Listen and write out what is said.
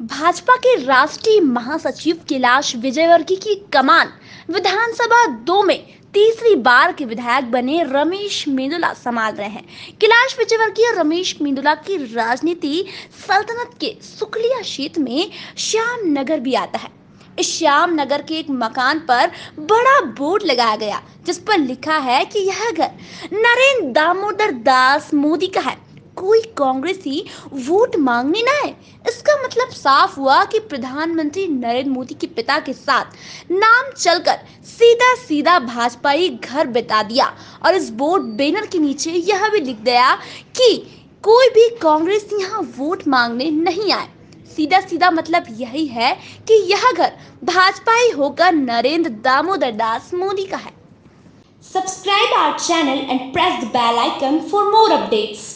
भाजपा के राष्ट्रीय महासचिव कैलाश विजयवर्गीय की कमान विधानसभा दो में तीसरी बार के विधायक बने रमेश मेंदुला संभाल रहे हैं। कैलाश विजयवर्गीय रमेश मेंदुला की राजनीति सल्तनत के सुखलिया क्षेत्र में श्याम नगर भी आता है। इस श्याम नगर के एक मकान पर बड़ा बोर्ड लगाया गया, जिस पर लिखा है कि यह घर नरेंद्र दामोदर दास मोदी का है। कोई कांग्रेसी वोट मांगने ना है इसका साफ़ हुआ कि प्रधानमंत्री नरेंद्र मोदी के पिता के साथ नाम चलकर सीधा सीधा भाजपाई घर बिता दिया। और इस बोर्ड बैनर के नीचे यह भी लिख दिया कि कोई भी कांग्रेस यहाँ वोट मांगने नहीं आए। सीधा सीधा मतलब यही है कि यह घर भाजपाई होकर नरेंद्र दामोदर दास मोदी का है। Subscribe our channel and press the bell icon for more updates